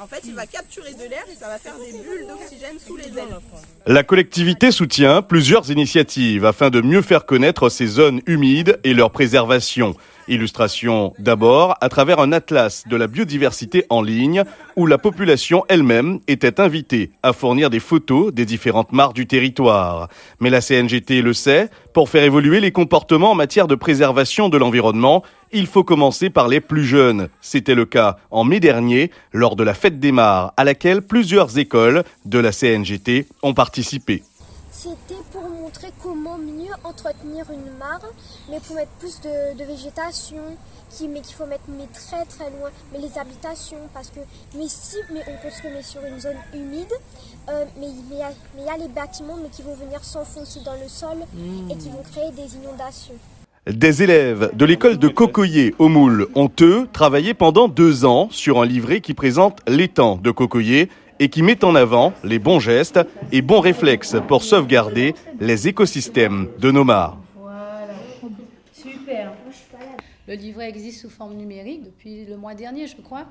En fait, il va capturer de l'air et ça va faire des bulles d'oxygène sous les ailes. La collectivité soutient plusieurs initiatives afin de mieux faire connaître ces zones humides et leur préservation. Illustration d'abord à travers un atlas de la biodiversité en ligne où la population elle-même était invitée à fournir des photos des différentes mares du territoire. Mais la CNGT le sait, pour faire évoluer les comportements en matière de préservation de l'environnement, il faut commencer par les plus jeunes. C'était le cas en mai dernier lors de la fête des mares à laquelle plusieurs écoles de la CNGT ont participé. C'était pour montrer comment mieux entretenir une mare, mais pour mettre plus de, de végétation, qui, mais qu'il faut mettre mais très très loin, mais les habitations, parce que mais si mais on construit mais sur une zone humide, euh, mais il y, a, mais il y a les bâtiments mais qui vont venir s'enfoncer dans le sol et qui vont créer des inondations. Des élèves de l'école de Cocoyer au Moule ont, eux, travaillé pendant deux ans sur un livret qui présente l'étang de Cocoyer et qui met en avant les bons gestes et bons réflexes pour sauvegarder les écosystèmes de nos mares. Le livret existe sous forme numérique depuis le mois dernier, je crois,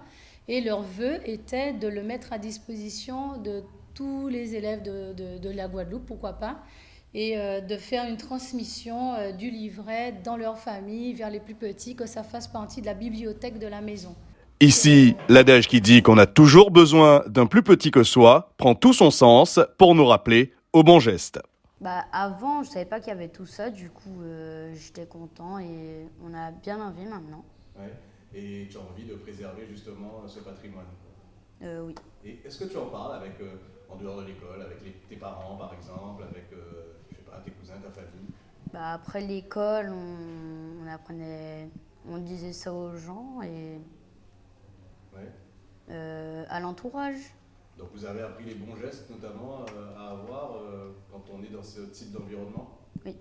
et leur vœu était de le mettre à disposition de tous les élèves de la Guadeloupe, pourquoi pas, et euh, de faire une transmission euh, du livret dans leur famille vers les plus petits, que ça fasse partie de la bibliothèque de la maison. Ici, l'adage qui dit qu'on a toujours besoin d'un plus petit que soi prend tout son sens pour nous rappeler au bon geste. Bah, avant, je savais pas qu'il y avait tout ça, du coup, euh, j'étais content et on a bien envie maintenant. Ouais. Et tu as envie de préserver justement ce patrimoine Euh, oui. Et est-ce que tu en parles avec, euh, en dehors de l'école, avec les- tes parents par exemple, avec euh, je sais pas, tes cousins, ta famille? Bah, après l'école, on, on apprenait, on disait ça aux gens et Ouais. à l'entourage. Donc vous avez appris les bons gestes notamment à avoir quand on est dans ce type d'environnement? Oui.